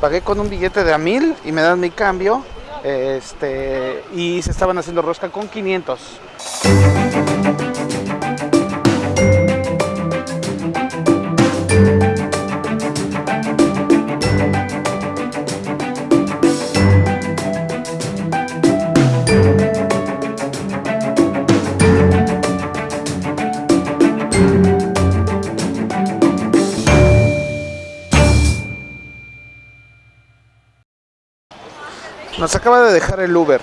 pagué con un billete de a mil y me dan mi cambio este, y se estaban haciendo rosca con 500. Nos acaba de dejar el Uber.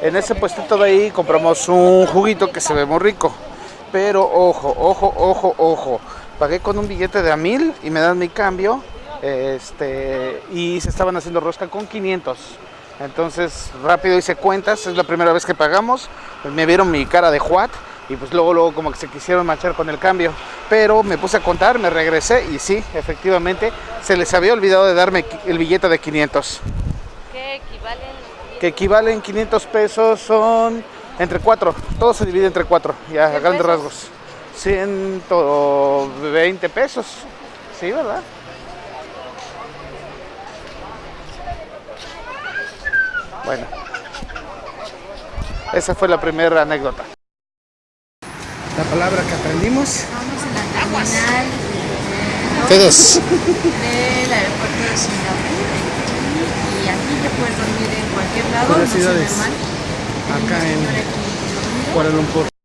En ese puestito de ahí compramos un juguito que se ve muy rico. Pero ojo, ojo, ojo, ojo. Pagué con un billete de a mil y me dan mi cambio. Este, y se estaban haciendo rosca con 500. Entonces rápido hice cuentas, es la primera vez que pagamos. Me vieron mi cara de Juat y pues luego, luego como que se quisieron marchar con el cambio. Pero me puse a contar, me regresé y sí, efectivamente se les había olvidado de darme el billete de 500 ¿Qué equivalen? que equivalen 500 pesos son entre 4, todo se divide entre 4, ya a ¿Cien grandes pesos? rasgos. 120 pesos, sí, ¿verdad? Bueno, esa fue la primera anécdota. La palabra que aprendimos. Vamos en la terminal Ustedes. del aeropuerto de Singapur aquí te puedes dormir en cualquier lado, no se ve mal. Acá en. Kuala Lumpur.